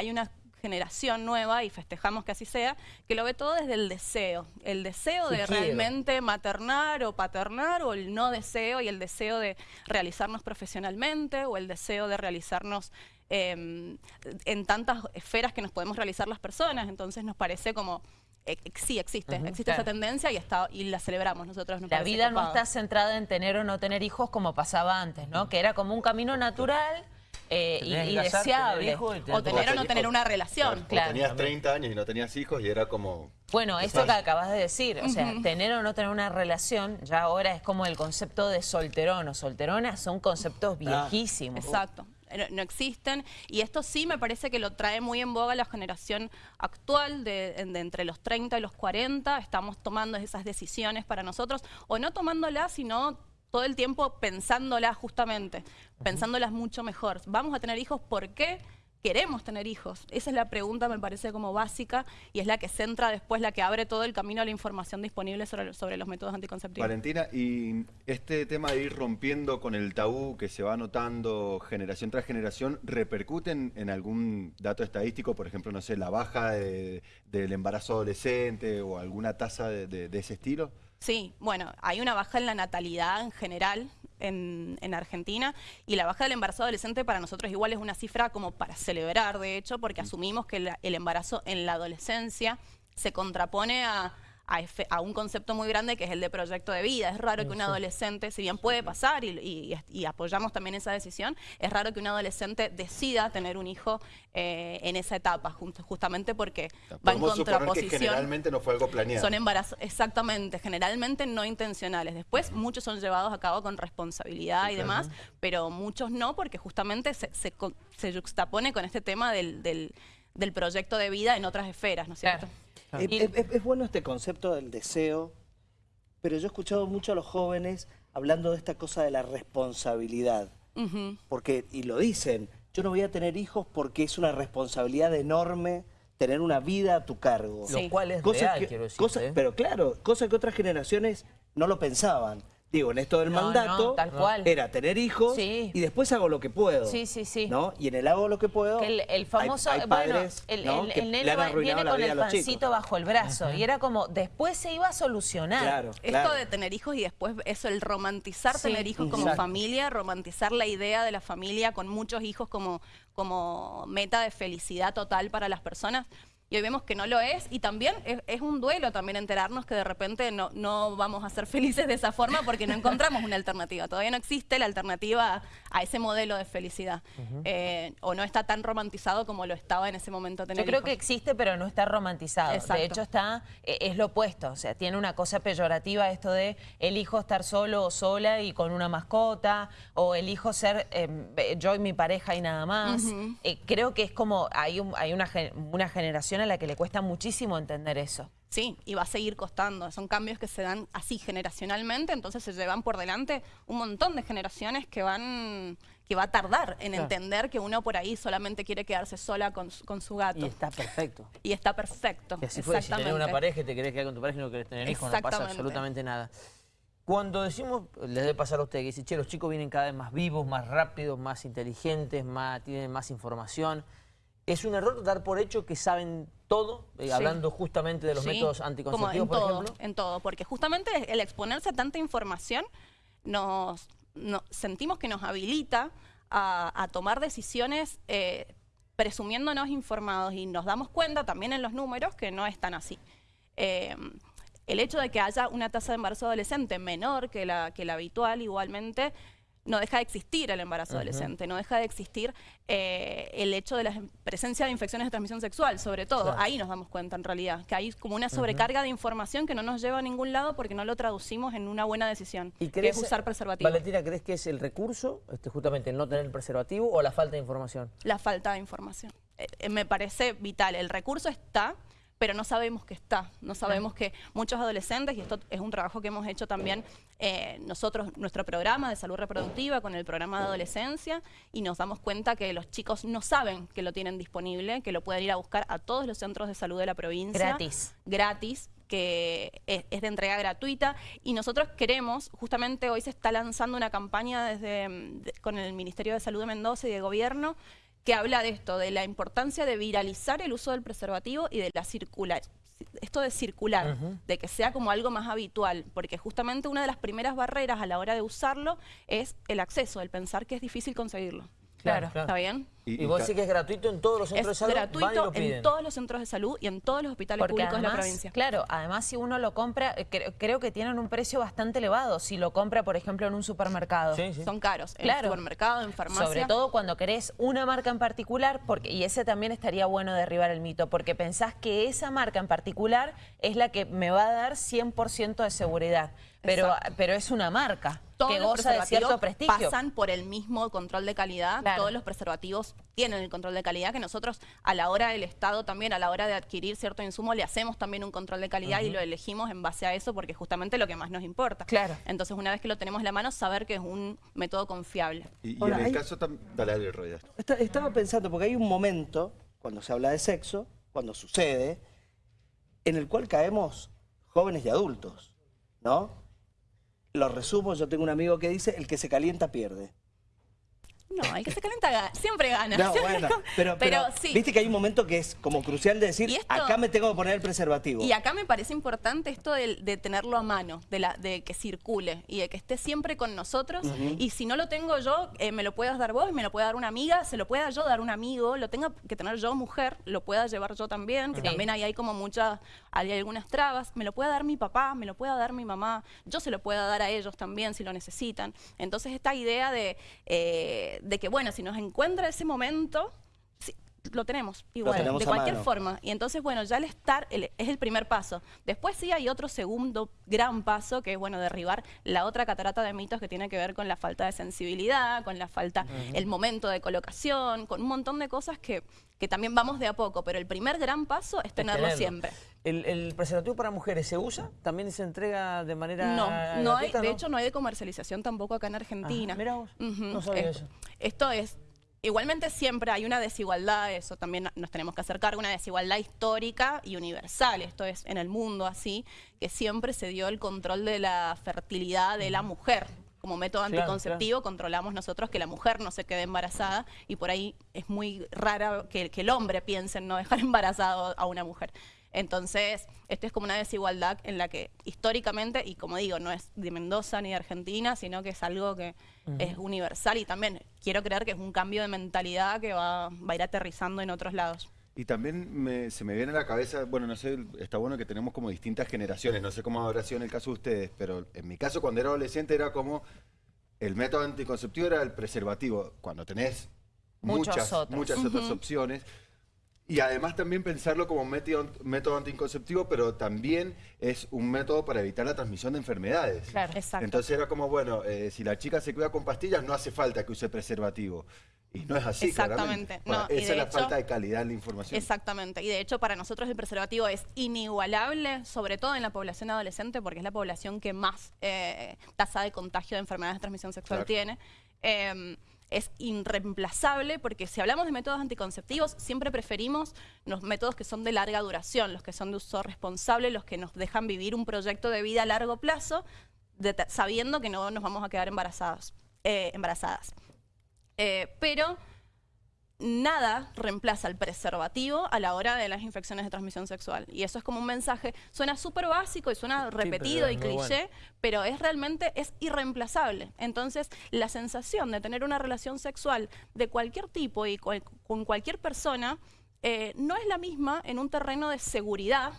hay una generación nueva, y festejamos que así sea, que lo ve todo desde el deseo. El deseo de realmente maternar o paternar, o el no deseo, y el deseo de realizarnos profesionalmente, o el deseo de realizarnos em, en tantas esferas que nos podemos realizar las personas. Entonces nos parece como eh, sí existe, existe esa tendencia y está y la celebramos nosotros. la vida no está centrada en tener o no tener hijos como pasaba antes, ¿no? Que era como un camino natural eh, y, deseable. o tener o no tener una relación. Claro, tenías 30 años y no tenías hijos y era como... Bueno, eso que acabas de decir, o sea, tener o no tener una relación, ya ahora es como el concepto de solterón o solterona, son conceptos viejísimos. Exacto no existen. Y esto sí me parece que lo trae muy en boga la generación actual de, entre los 30 y los 40. Estamos tomando esas decisiones para nosotros, o no tomándolas, sino todo el tiempo pensándolas justamente, pensándolas mucho mejor. Vamos a tener hijos, ¿por qué? queremos tener hijos? Esa es la pregunta, me parece como básica, y es la que centra después, la que abre todo el camino a la información disponible sobre, sobre los métodos anticonceptivos. Valentina, y este tema de ir rompiendo con el tabú que se va notando generación tras generación, ¿repercuten en algún dato estadístico? Por ejemplo, no sé, la baja del embarazo adolescente o alguna tasa de ese estilo? Sí, bueno, hay una baja en la natalidad en general en, Argentina y la baja del embarazo adolescente para nosotros igual es una cifra como para celebrar, de hecho, porque asumimos que el embarazo en la adolescencia se contrapone a a, un concepto muy grande que es el de proyecto de vida. Es raro que un adolescente, si bien puede pasar y, apoyamos también esa decisión, es raro que un adolescente decida tener un hijo eh, en esa etapa, justamente porque va en contraposición. Que generalmente no fue algo planeado. Son embarazos, exactamente, generalmente no intencionales. Después muchos son llevados a cabo con responsabilidad y demás, pero muchos no porque justamente se, se, juxtapone con este tema del, del, proyecto de vida en otras esferas, ¿no es cierto? Es, bueno este concepto del deseo, pero yo he escuchado mucho a los jóvenes hablando de esta cosa de la responsabilidad. Porque, y lo dicen, yo no voy a tener hijos porque es una responsabilidad enorme tener una vida a tu cargo. Lo cual es real, quiero decir. ¿eh? Pero claro, cosa que otras generaciones no lo pensaban. Digo, en esto del mandato era tener hijos y después hago lo que puedo. Sí, sí, sí. ¿no? Y en el hago lo que puedo, el, famoso, bueno, el, nene viene con el pancito bajo el brazo y era como, después se iba a solucionar. Claro, Esto de tener hijos y después eso, el romantizar tener hijos como familia, romantizar la idea de la familia con muchos hijos como, como meta de felicidad total para las personas y hoy vemos que no lo es y también es, un duelo también enterarnos que de repente no, no, vamos a ser felices de esa forma porque no encontramos una alternativa. Todavía no existe la alternativa a ese modelo de felicidad eh, o no está tan romantizado como lo estaba en ese momento tener Yo creo que existe pero no está romantizado. De hecho está eh, es lo opuesto, o sea, tiene una cosa peyorativa esto de el hijo estar solo o sola y con una mascota o el hijo ser em, yo y mi pareja y nada más. Eh, creo que es como hay, hay una, una generación a la que le cuesta muchísimo entender eso. Sí, y va a seguir costando. Son cambios que se dan así generacionalmente, entonces se llevan por delante un montón de generaciones que van que va a tardar en entender que uno por ahí solamente quiere quedarse sola con, su gato. Y está perfecto. Y está perfecto. Y así fue, si tenés una pareja y te querés quedar con tu pareja y no querés tener hijos, no pasa absolutamente nada. Cuando decimos, les debe pasar a ustedes, que dice, che, los chicos vienen cada vez más vivos, más rápidos, más inteligentes, más, tienen más información... ¿Es un error dar por hecho que saben todo, eh, hablando justamente de los métodos anticonceptivos, por ejemplo? En todo, porque justamente el exponerse a tanta información nos, sentimos que nos habilita a, tomar decisiones eh, presumiéndonos informados y nos damos cuenta también en los números que no es tan así. Eh, el hecho de que haya una tasa de embarazo adolescente menor que la, que la habitual igualmente no deja de existir el embarazo adolescente, no deja de existir eh, el hecho de la presencia de infecciones de transmisión sexual, sobre todo. Ahí nos damos cuenta en realidad, que hay como una sobrecarga de información que no nos lleva a ningún lado porque no lo traducimos en una buena decisión, ¿Y que es usar preservativo. Valentina, ¿crees que es el recurso, este, justamente el no tener el preservativo o la falta de información? La falta de información. Eh, eh, me parece vital. El recurso está pero no sabemos que está, no sabemos que muchos adolescentes, y esto es un trabajo que hemos hecho también eh, nosotros, nuestro programa de salud reproductiva con el programa de adolescencia, y nos damos cuenta que los chicos no saben que lo tienen disponible, que lo pueden ir a buscar a todos los centros de salud de la provincia. Gratis. Gratis, que es, de entrega gratuita y nosotros queremos, justamente hoy se está lanzando una campaña desde con el Ministerio de Salud de Mendoza y de Gobierno que habla de esto, de la importancia de viralizar el uso del preservativo y de la circular, esto de circular, de que sea como algo más habitual, porque justamente una de las primeras barreras a la hora de usarlo es el acceso, el pensar que es difícil conseguirlo. Claro. ¿Está bien? Y, vos decís que es gratuito en todos los centros de salud. Es gratuito en todos los centros de salud y en todos los hospitales públicos de la provincia. Claro, además si uno lo compra, eh, creo que tienen un precio bastante elevado. Si lo compra, por ejemplo, en un supermercado. Sí, sí. Son caros. En claro. supermercado, en farmacia. Sobre todo cuando querés una marca en particular, porque y ese también estaría bueno derribar el mito, porque pensás que esa marca en particular es la que me va a dar 100% de seguridad. Pero, pero es una marca que goza de cierto prestigio. pasan por el mismo control de calidad. Todos los preservativos tienen el control de calidad, que nosotros a la hora del Estado también, a la hora de adquirir cierto insumo, le hacemos también un control de calidad y lo elegimos en base a eso porque es justamente lo que más nos importa. Claro. Entonces, una vez que lo tenemos en la mano, saber que es un método confiable. Y, en el caso... Dale, dale, estaba pensando, porque hay un momento, cuando se habla de sexo, cuando sucede, en el cual caemos jóvenes y adultos, ¿no? Lo resumo, yo tengo un amigo que dice, el que se calienta pierde. No, el que se calienta siempre gana. No, bueno, pero, viste que hay un momento que es como crucial de decir, acá me tengo que poner el preservativo. Y acá me parece importante esto de, tenerlo a mano, de, la, de que circule y de que esté siempre con nosotros. Y si no lo tengo yo, eh, me lo puedas dar vos, me lo puede dar una amiga, se lo pueda yo dar un amigo, lo tenga que tener yo mujer, lo pueda llevar yo también, que también ahí hay como muchas, hay algunas trabas, me lo pueda dar mi papá, me lo pueda dar mi mamá, yo se lo pueda dar a ellos también si lo necesitan. Entonces esta idea de... Eh, de que, bueno, si nos encuentra ese momento, lo tenemos igual, de cualquier forma. Y entonces, bueno, ya el estar es el primer paso. Después sí hay otro segundo gran paso, que es, bueno, derribar la otra catarata de mitos que tiene que ver con la falta de sensibilidad, con la falta, el momento de colocación, con un montón de cosas que, que también vamos de a poco. Pero el primer gran paso es tenerlo, siempre. ¿El, preservativo para mujeres se usa? ¿También se entrega de manera No, no hay, de hecho no hay de comercialización tampoco acá en Argentina. mira vos, no sabía eso. Esto es Igualmente siempre hay una desigualdad, eso también nos tenemos que acercar, una desigualdad histórica y universal, esto es en el mundo así, que siempre se dio el control de la fertilidad de la mujer. Como método anticonceptivo controlamos nosotros que la mujer no se quede embarazada y por ahí es muy raro que, que el hombre piense en no dejar embarazado a una mujer. Entonces, esto es como una desigualdad en la que históricamente, y como digo, no es de Mendoza ni de Argentina, sino que es algo que es universal y también quiero creer que es un cambio de mentalidad que va, a ir aterrizando en otros lados. Y también se me viene a la cabeza, bueno, no sé, está bueno que tenemos como distintas generaciones, no sé cómo habrá sido en el caso de ustedes, pero en mi caso cuando era adolescente era como el método anticonceptivo era el preservativo, cuando tenés muchas, muchas otras opciones. Y además también pensarlo como método, método anticonceptivo, pero también es un método para evitar la transmisión de enfermedades. Claro, exacto. Entonces era como, bueno, eh, si la chica se cuida con pastillas, no hace falta que use preservativo. Y no es así, Exactamente. No, esa es la falta de calidad en la información. Exactamente. Y de hecho, para nosotros el preservativo es inigualable, sobre todo en la población adolescente, porque es la población que más eh, tasa de contagio de enfermedades de transmisión sexual tiene. Em, es irreemplazable porque si hablamos de métodos anticonceptivos, siempre preferimos los métodos que son de larga duración, los que son de uso responsable, los que nos dejan vivir un proyecto de vida a largo plazo, sabiendo que no nos vamos a quedar embarazadas. Eh, embarazadas. Eh, pero nada reemplaza el preservativo a la hora de las infecciones de transmisión sexual. Y eso es como un mensaje, suena súper básico y suena repetido y cliché, pero es realmente, es irreemplazable. Entonces, la sensación de tener una relación sexual de cualquier tipo y con cualquier persona eh, no es la misma en un terreno de seguridad,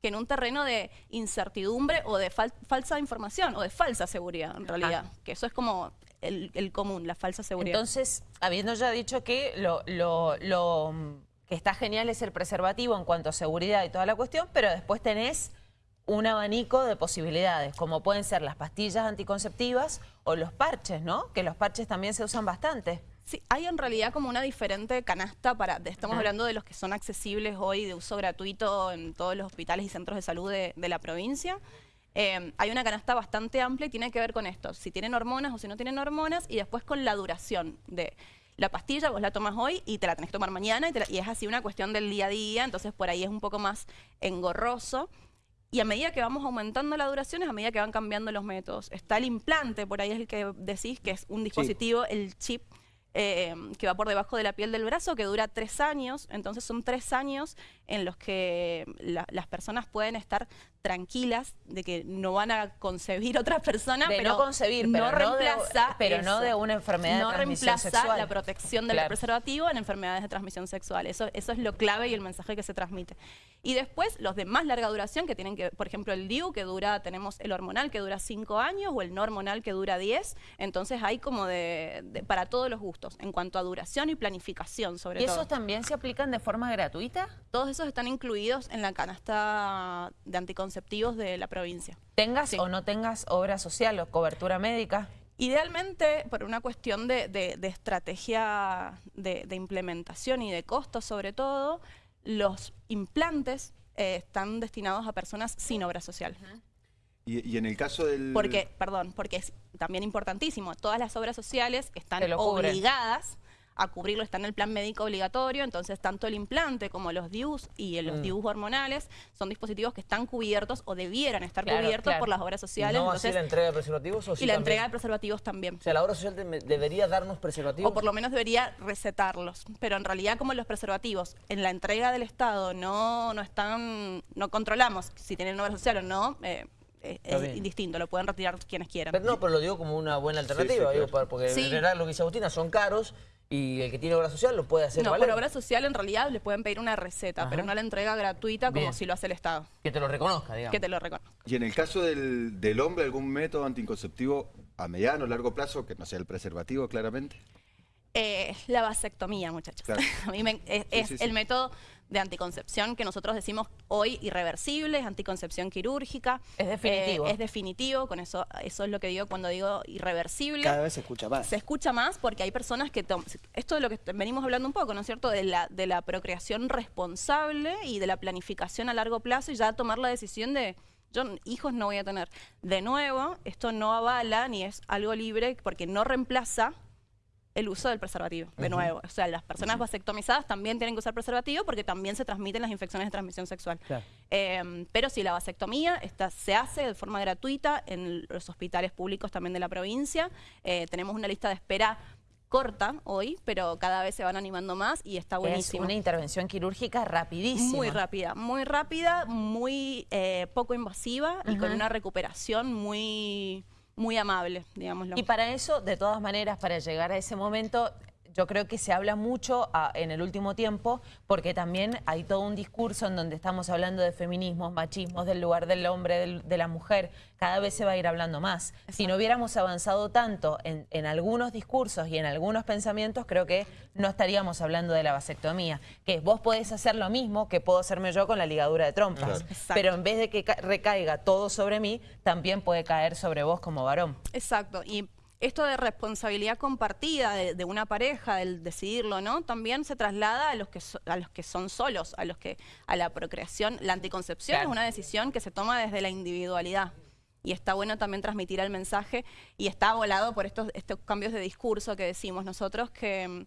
que en un terreno de incertidumbre o de falsa información o de falsa seguridad, en realidad. Que eso es como el, común, la falsa seguridad. Entonces, habiendo ya dicho que lo, lo, que está genial es el preservativo en cuanto a seguridad y toda la cuestión, pero después tenés un abanico de posibilidades, como pueden ser las pastillas anticonceptivas o los parches, ¿no? Que los parches también se usan bastante. Sí, hay en realidad como una diferente canasta para, estamos hablando de los que son accesibles hoy de uso gratuito en todos los hospitales y centros de salud de, la provincia. Eh, hay una canasta bastante amplia y tiene que ver con esto, si tienen hormonas o si no tienen hormonas y después con la duración de la pastilla, vos la tomas hoy y te la tenés que tomar mañana y, es así una cuestión del día a día, entonces por ahí es un poco más engorroso. Y a medida que vamos aumentando la duración es a medida que van cambiando los métodos. Está el implante, por ahí es el que decís, que es un dispositivo, el chip, eh, que va por debajo de la piel del brazo, que dura tres años. Entonces son tres años en los que las personas pueden estar tranquilas de que no van a concebir otra persona, pero no concebir, pero no, reemplaza, de, pero no de una enfermedad no de transmisión reemplaza la protección del preservativo en enfermedades de transmisión sexual. Eso, eso es lo clave y el mensaje que se transmite. Y después los de más larga duración que tienen que, por ejemplo, el DIU que dura, tenemos el hormonal que dura cinco años o el no hormonal que dura 10. Entonces hay como de, para todos los gustos en cuanto a duración y planificación sobre todo. ¿Y esos también se aplican de forma gratuita? Todos esos están incluidos en la canasta de anticonceptivos de la provincia. ¿Tengas o no tengas obra social o cobertura médica? Idealmente, por una cuestión de, estrategia de, implementación y de costos sobre todo, los implantes eh, están destinados a personas sin obra social. Y, en el caso del... Porque, perdón, porque es también importantísimo, todas las obras sociales están obligadas a cubrirlo, está en el plan médico obligatorio, entonces tanto el implante como los DIUs y los mm. DIUs hormonales son dispositivos que están cubiertos o debieran estar cubiertos por las obras sociales. ¿No así la entrega de preservativos? O y la entrega de preservativos también. O sea, la obra social debería darnos preservativos. O por lo menos debería recetarlos, pero en realidad como los preservativos en la entrega del Estado no, no están, no controlamos si tienen obra social o no, eh, es indistinto, lo pueden retirar quienes quieran. Pero no, pero lo digo como una buena alternativa, porque en general lo que dice Agustina son caros y el que tiene obra social lo puede hacer No, por obra social en realidad le pueden pedir una receta, pero no la entrega gratuita como si lo hace el Estado. Que te lo reconozca, digamos. Que te lo reconozca. Y en el caso del, del hombre, ¿algún método anticonceptivo a mediano o largo plazo, que no sea el preservativo claramente? Eh, la vasectomía, muchachos. a mí es, el método de anticoncepción que nosotros decimos hoy irreversible, es anticoncepción quirúrgica. Es definitivo. Eh, es definitivo, con eso eso es lo que digo cuando digo irreversible. Cada vez se escucha más. Se escucha más porque hay personas que... Esto de lo que venimos hablando un poco, ¿no es cierto? De la, de la procreación responsable y de la planificación a largo plazo y ya tomar la decisión de yo hijos no voy a tener. De nuevo, esto no avala ni es algo libre porque no reemplaza el uso del preservativo, de nuevo. O sea, las personas vasectomizadas también tienen que usar preservativo porque también se transmiten las infecciones de transmisión sexual. Em, pero si la vasectomía esta, se hace de forma gratuita en los hospitales públicos también de la provincia. Eh, tenemos una lista de espera corta hoy, pero cada vez se van animando más y está buenísimo. Es una intervención quirúrgica rapidísima. Muy rápida, muy rápida, muy eh, poco invasiva y con una recuperación muy muy amable, digámoslo. Y para eso, de todas maneras, para llegar a ese momento, yo creo que se habla mucho ah, en el último tiempo porque también hay todo un discurso en donde estamos hablando de feminismos, machismos, del lugar del hombre, de la mujer. Cada vez se va a ir hablando más. Si no hubiéramos avanzado tanto en, algunos discursos y en algunos pensamientos, creo que no estaríamos hablando de la vasectomía. Que vos podés hacer lo mismo que puedo hacerme yo con la ligadura de trompas. Pero en vez de que recaiga todo sobre mí, también puede caer sobre vos como varón. Exacto. Y esto de responsabilidad compartida de, una pareja, del decidirlo, ¿no? También se traslada a los que a los que son solos, a los que a la procreación, la anticoncepción es una decisión que se toma desde la individualidad. Y está bueno también transmitir el mensaje y está volado por estos, estos cambios de discurso que decimos nosotros que mm,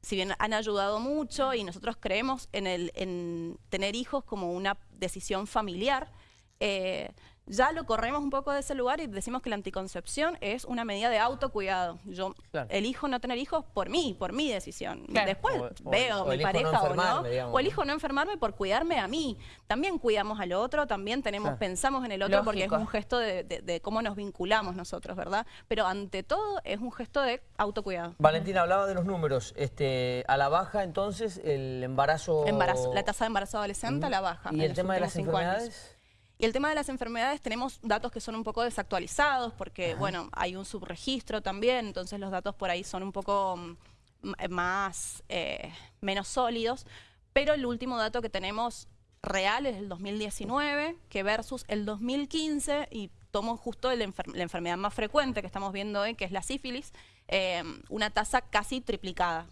si bien han ayudado mucho y nosotros creemos en, el, en tener hijos como una decisión familiar, eh, ya lo corremos un poco de ese lugar y decimos que la anticoncepción es una medida de autocuidado. Yo elijo no tener hijos por mí, por mi decisión. Después veo mi pareja o no, o elijo no enfermarme por cuidarme a mí. También cuidamos al otro, también tenemos, pensamos en el otro porque es un gesto de, cómo nos vinculamos nosotros, ¿verdad? Pero ante todo es un gesto de autocuidado. Valentina, hablaba de los números. Este, a la baja entonces el embarazo... Embarazo, la tasa de embarazo adolescente a la baja. ¿Y el tema de las enfermedades? Y el tema de las enfermedades tenemos datos que son un poco desactualizados porque, bueno, hay un subregistro también, entonces los datos por ahí son un poco mm, más, eh, menos sólidos. Pero el último dato que tenemos real es el 2019, que versus el 2015, y tomo justo la enfermedad más frecuente que estamos viendo hoy, que es la sífilis, eh, una tasa casi triplicada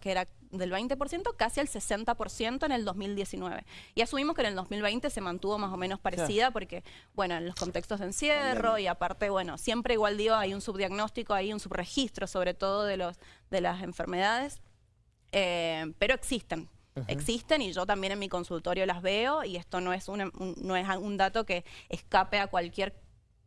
que era del 20%, casi al 60% en el 2019. Y asumimos que en el 2020 se mantuvo más o menos parecida porque, bueno, en los contextos de encierro y aparte, bueno, siempre igual digo, hay un subdiagnóstico, hay un subregistro sobre todo de, los, de las enfermedades, eh, pero existen. Existen y yo también en mi consultorio las veo y esto no es, no es un dato que escape a cualquier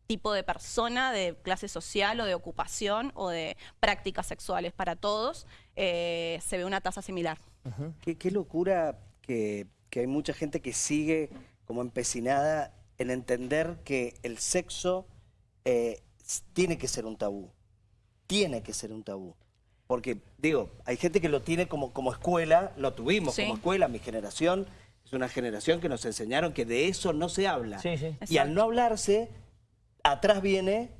tipo de persona, de clase social o de ocupación o de prácticas sexuales para todos, eh, se ve una tasa similar. qué, locura que, hay mucha gente que sigue como empecinada en entender que el sexo eh, tiene que ser un tabú. Tiene que ser un tabú. Porque, digo, hay gente que lo tiene como, como escuela, lo tuvimos como escuela, mi generación es una generación que nos enseñaron que de eso no se habla. y al no hablarse, atrás viene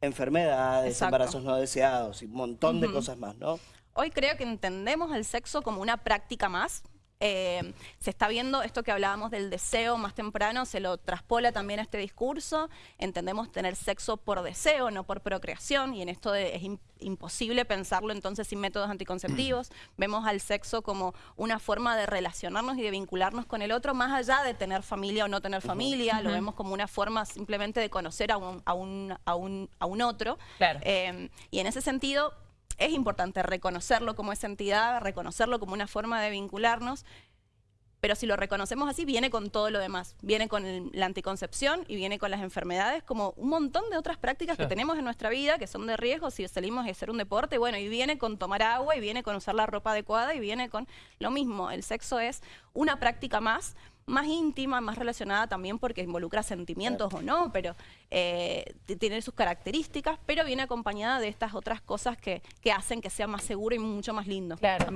enfermedades, embarazos no deseados y un montón de cosas más, ¿no? Hoy creo que entendemos el sexo como una práctica más, eh, se está viendo esto que hablábamos del deseo más temprano, se lo traspola también a este discurso. Entendemos tener sexo por deseo, no por procreación, y en esto es imposible pensarlo entonces sin métodos anticonceptivos. Vemos al sexo como una forma de relacionarnos y de vincularnos con el otro, más allá de tener familia o no tener familia, lo vemos como una forma simplemente de conocer a un, a un, a un, a un otro. Eh, y en ese sentido, es importante reconocerlo como esa entidad, reconocerlo como una forma de vincularnos, pero si lo reconocemos así, viene con todo lo demás. Viene con la anticoncepción y viene con las enfermedades, como un montón de otras prácticas que tenemos en nuestra vida, que son de riesgo si salimos a hacer un deporte, bueno, y viene con tomar agua, y viene con usar la ropa adecuada, y viene con lo mismo. El sexo es una práctica más, más íntima, más relacionada también porque involucra sentimientos o no, pero eh, tiene sus características, pero viene acompañada de estas otras cosas que, que hacen que sea más seguro y mucho más lindo. Claro,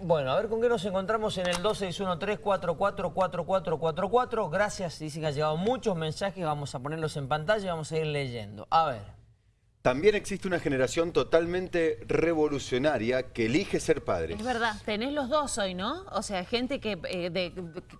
Bueno, a ver con qué nos encontramos en el 2613444444. Gracias, dicen que ha llegado muchos mensajes, vamos a ponerlos en pantalla y vamos a ir leyendo. A ver. También existe una generación totalmente revolucionaria que elige ser padre. Es verdad, tenés los dos hoy, ¿no? O sea, gente que, eh,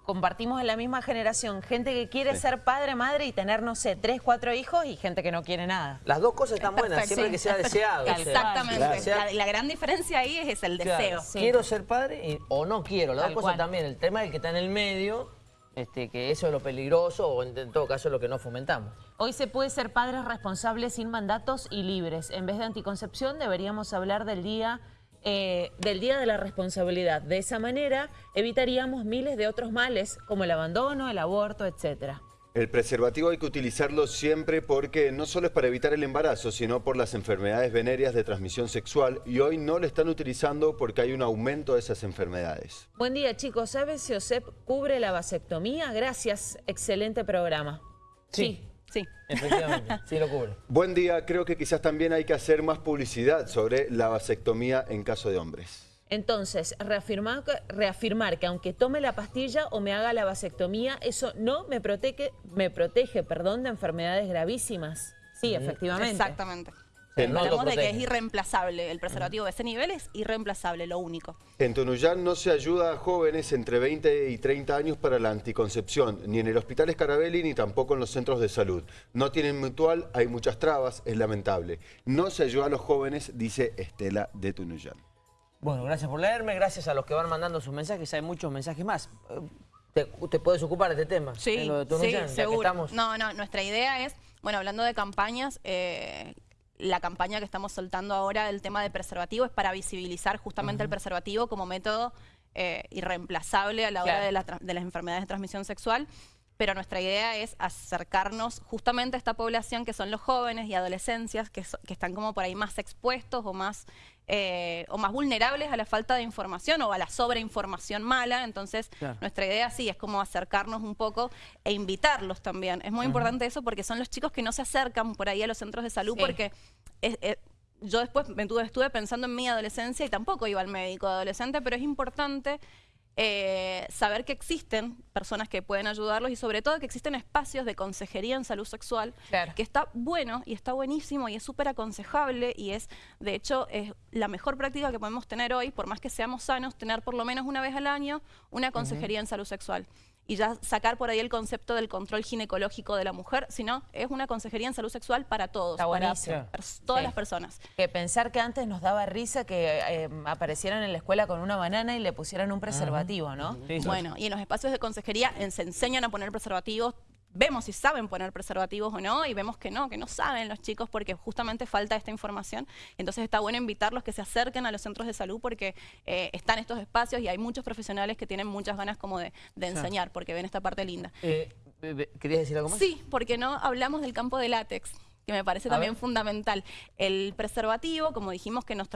compartimos en la misma generación, gente que quiere ser padre, madre y tener, no sé, tres, cuatro hijos y gente que no quiere nada. Las dos cosas están buenas, siempre que sea deseado. Exactamente, la, gran diferencia ahí es, el deseo. Quiero ser padre o no quiero, las dos cosas también. El tema es que está en el medio este, que eso es lo peligroso o en, todo caso lo que no fomentamos. Hoy se puede ser padres responsables sin mandatos y libres. En vez de anticoncepción deberíamos hablar del día, eh, del día de la responsabilidad. De esa manera evitaríamos miles de otros males como el abandono, el aborto, etcétera. El preservativo hay que utilizarlo siempre porque no solo es para evitar el embarazo, sino por las enfermedades venéreas de transmisión sexual y hoy no lo están utilizando porque hay un aumento de esas enfermedades. Buen día chicos, ¿sabes si OSEP cubre la vasectomía? Gracias, excelente programa. Sí. Sí. Efectivamente, sí lo cubre. Buen día, creo que quizás también hay que hacer más publicidad sobre la vasectomía en caso de hombres. Entonces, reafirmar, reafirmar que aunque tome la pastilla o me haga la vasectomía, eso no me protege, me protege perdón, de enfermedades gravísimas. Sí, efectivamente. Exactamente. Hablamos de que es irreemplazable. El preservativo de ese nivel es irreemplazable, lo único. En Tunuyán no se ayuda a jóvenes entre 20 y 30 años para la anticoncepción, ni en el Hospital Escarabelli ni tampoco en los centros de salud. No tienen mutual, hay muchas trabas, es lamentable. No se ayuda a los jóvenes, dice Estela de Tunuyán. Bueno, gracias por leerme, gracias a los que van mandando sus mensajes, hay muchos mensajes más. ¿Te, puedes ocupar de este tema? Sí, sí, seguro. No, no, nuestra idea es, bueno, hablando de campañas, eh, la campaña que estamos soltando ahora del tema de preservativo es para visibilizar justamente el preservativo como método eh, irreemplazable a la hora de, de las enfermedades de transmisión sexual pero nuestra idea es acercarnos justamente a esta población que son los jóvenes y adolescencias que, están como por ahí más expuestos o más, eh, o más vulnerables a la falta de información o a la sobreinformación mala. Entonces, nuestra idea sí es como acercarnos un poco e invitarlos también. Es muy importante eso porque son los chicos que no se acercan por ahí a los centros de salud porque... yo después me estuve pensando en mi adolescencia y tampoco iba al médico adolescente, pero es importante eh, saber que existen personas que pueden ayudarlos y sobre todo que existen espacios de consejería en salud sexual, que está bueno y está buenísimo y es súper aconsejable y es, de hecho, es la mejor práctica que podemos tener hoy, por más que seamos sanos, tener por lo menos una vez al año una consejería en salud sexual y ya sacar por ahí el concepto del control ginecológico de la mujer, sino es una consejería en salud sexual para todos, para todas las personas. Que pensar que antes nos daba risa que eh, aparecieran en la escuela con una banana y le pusieran un preservativo, ¿no? bueno, y en los espacios de consejería se enseñan a poner preservativos vemos si saben poner preservativos o no y vemos que no, que no saben los chicos porque justamente falta esta información. Entonces está bueno invitarlos que se acerquen a los centros de salud porque eh, están estos espacios y hay muchos profesionales que tienen muchas ganas como de, enseñar porque ven esta parte linda. Eh, ¿Querías decir algo más? Sí, porque no hablamos del campo de látex que me parece también fundamental. El preservativo, como dijimos, que nos,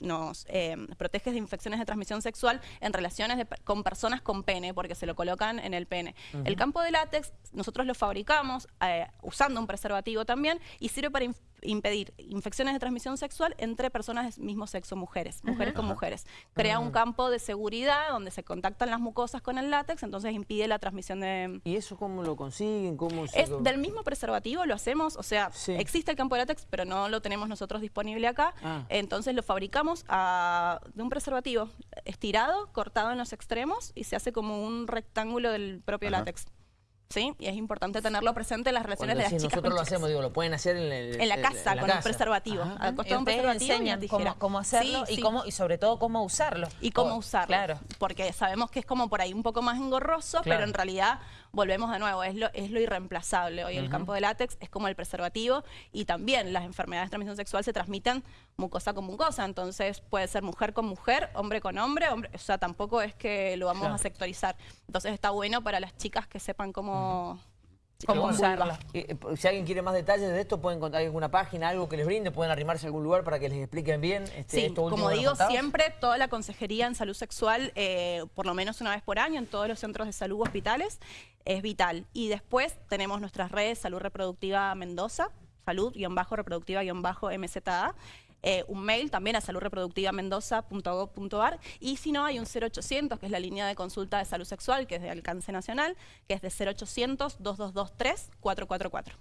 nos, eh, protege de infecciones de transmisión sexual en relaciones con personas con pene, porque se lo colocan en el pene. El campo de látex, nosotros lo fabricamos eh, usando un preservativo también y sirve para impedir infecciones de transmisión sexual entre personas del mismo sexo, mujeres, mujeres con mujeres. Crea un campo de seguridad donde se contactan las mucosas con el látex, entonces impide la transmisión de... ¿Y eso cómo lo consiguen? ¿Cómo es del mismo preservativo, lo hacemos, o sea, existe el campo de látex, pero no lo tenemos nosotros disponible acá, ah. entonces lo fabricamos de un preservativo estirado, cortado en los extremos y se hace como un rectángulo del propio látex. ¿Sí? Y es importante tenerlo presente en las relaciones de las chicas nosotros lo hacemos, digo, lo pueden hacer en, la casa, con el preservativo. Al un preservativo enseñan cómo, hacerlo y, Cómo, y sobre todo cómo usarlo. Y cómo usarlo, claro. porque sabemos que es como por ahí un poco más engorroso, pero en realidad volvemos de nuevo, es lo, es lo irreemplazable. Hoy el campo de látex es como el preservativo y también las enfermedades de transmisión sexual se transmiten mucosa con mucosa, entonces puede ser mujer con mujer, hombre con hombre, hombre o sea, tampoco es que lo vamos a sectorizar. Entonces está bueno para las chicas que sepan cómo... ¿Cómo usarla? Eh, si alguien quiere más detalles de esto, pueden encontrar alguna página, algo que les brinde, pueden arrimarse a algún lugar para que les expliquen bien este, sí, como digo, siempre toda la consejería en salud sexual, eh, por lo menos una vez por año, en todos los centros de salud hospitales, es vital. Y después tenemos nuestras redes Salud Reproductiva Mendoza, salud-reproductiva-mza, eh, un mail también a saludreproductivamendoza.gov.ar y si no hay un 0800 que es la línea de consulta de salud sexual que es de alcance nacional, que es de 0800 2223 444.